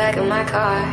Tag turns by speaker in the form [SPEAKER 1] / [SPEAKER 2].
[SPEAKER 1] back of my car,